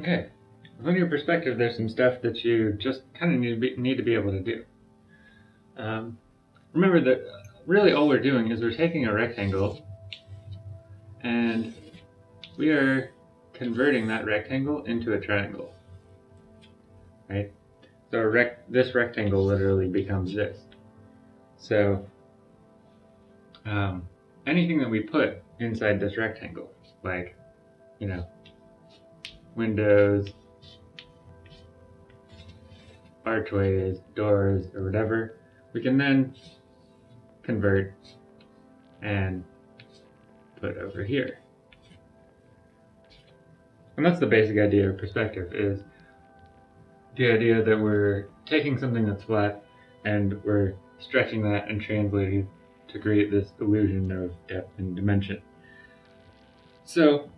Okay, From your perspective, there's some stuff that you just kind of need to be, need to be able to do. Um, remember that really all we're doing is we're taking a rectangle and we are converting that rectangle into a triangle, right? So rec this rectangle literally becomes this. So um, anything that we put inside this rectangle, like, you know, windows, archways, doors, or whatever, we can then convert and put over here. And that's the basic idea of perspective is the idea that we're taking something that's flat and we're stretching that and translating to create this illusion of depth and dimension. So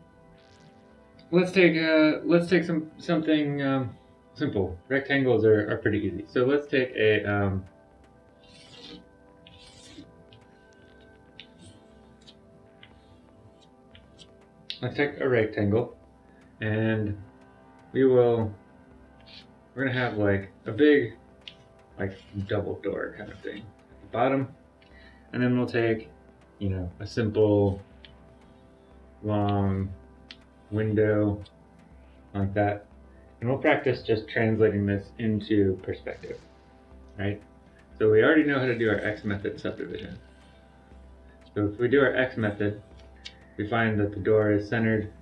let's take uh, let's take some something um, simple. Rectangles are, are pretty easy. So let's take a um, let's take a rectangle and we will we're gonna have like a big like double door kind of thing at the bottom and then we'll take you know a simple long window like that. And we'll practice just translating this into perspective right? So we already know how to do our x method subdivision. So if we do our x method we find that the door is centered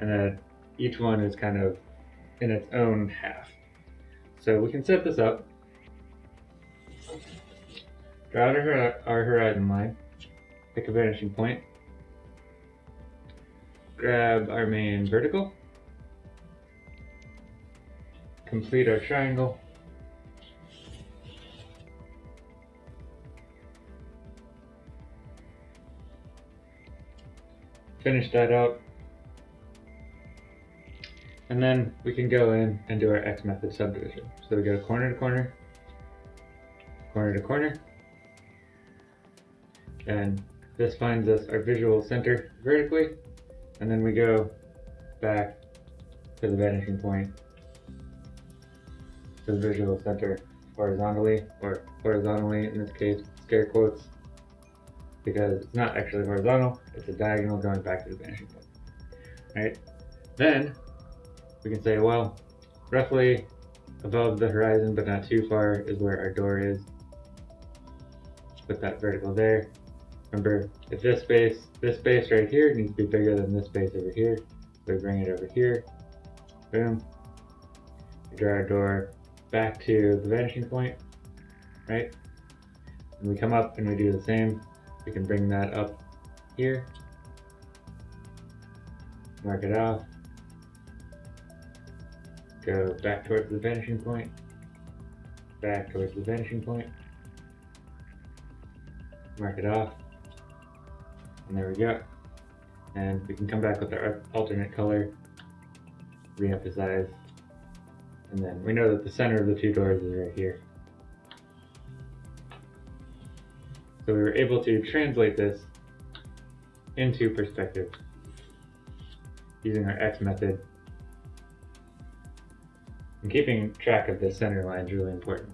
and that each one is kind of in its own half. So we can set this up, draw our, our horizon line, pick a vanishing point, grab our main vertical, complete our triangle, finish that out. And then we can go in and do our X method subdivision. So we go corner to corner, corner to corner. And this finds us our visual center vertically. And then we go back to the vanishing point to the visual center horizontally, or horizontally in this case, scare quotes, because it's not actually horizontal, it's a diagonal going back to the vanishing point. Right? Then we can say, well, roughly above the horizon but not too far is where our door is. Put that vertical there. Remember, if this space, this space right here needs to be bigger than this space over here, we bring it over here. Boom. We draw our door back to the vanishing point, right? And we come up and we do the same. We can bring that up here, mark it off, go back towards the vanishing point, back towards the vanishing point, mark it off, and there we go. And we can come back with our alternate color, re-emphasize, and then we know that the center of the two doors is right here. So we were able to translate this into perspective using our X method. And keeping track of the center line is really important.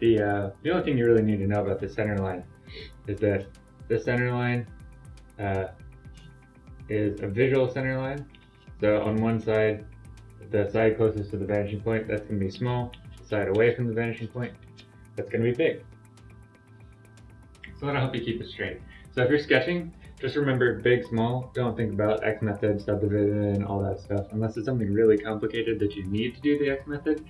The, uh, the only thing you really need to know about the center line is that the center line uh, is a visual center line. So on one side, the side closest to the vanishing point, that's going to be small. The side away from the vanishing point, that's going to be big. So that'll help you keep it straight. So if you're sketching, just remember big, small. Don't think about X method, subdivision, all that stuff. Unless it's something really complicated that you need to do the X method.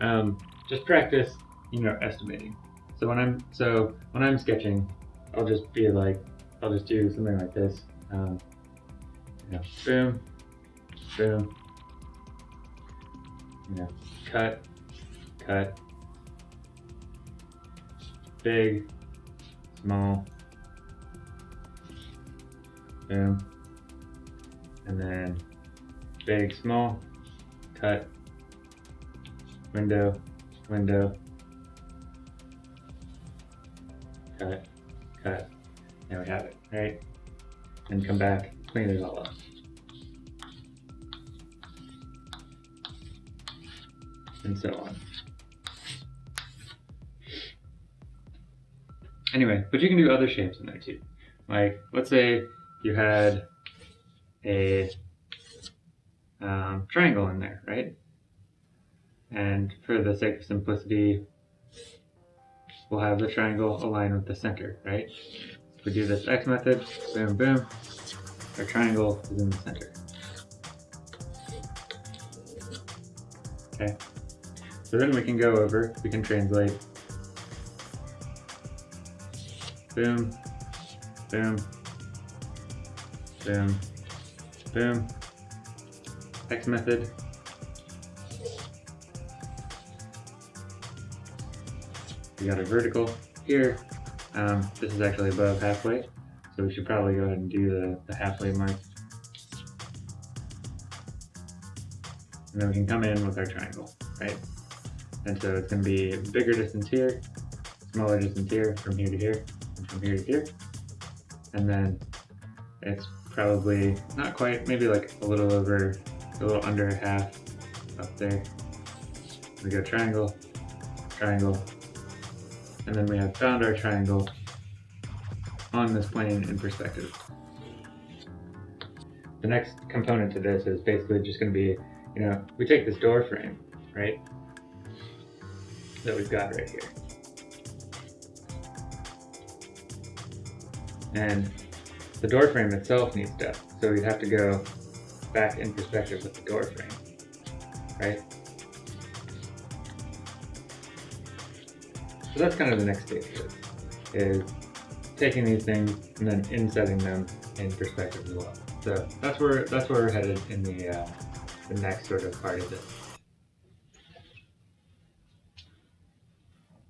Um, just practice, you know, estimating. So when I'm so when I'm sketching, I'll just be like, I'll just do something like this. Um, you know, boom, boom, you know, cut, cut, big, small, boom, and then big, small, cut, window, window, cut, cut, and we have it, right? And come back, clean it all up. and so on. Anyway, but you can do other shapes in there too. Like, let's say you had a um, triangle in there, right? And for the sake of simplicity, we'll have the triangle align with the center, right? We do this X method, boom, boom, our triangle is in the center. Okay, so then we can go over, we can translate, boom, boom, boom, boom, X method, we got a vertical here. Um, this is actually above halfway, so we should probably go ahead and do the, the halfway mark. And then we can come in with our triangle, right? And so it's going to be bigger distance here, smaller distance here, from here to here, and from here to here. And then it's probably not quite, maybe like a little over, a little under half up there. We go triangle, triangle, and then we have found our triangle on this plane in perspective. The next component to this is basically just going to be, you know, we take this door frame, right, that we've got right here. And the door frame itself needs depth, so we'd have to go back in perspective with the door frame, right? So that's kind of the next stage is, is taking these things and then insetting them in perspective as well. So that's where that's where we're headed in the uh, the next sort of part of this.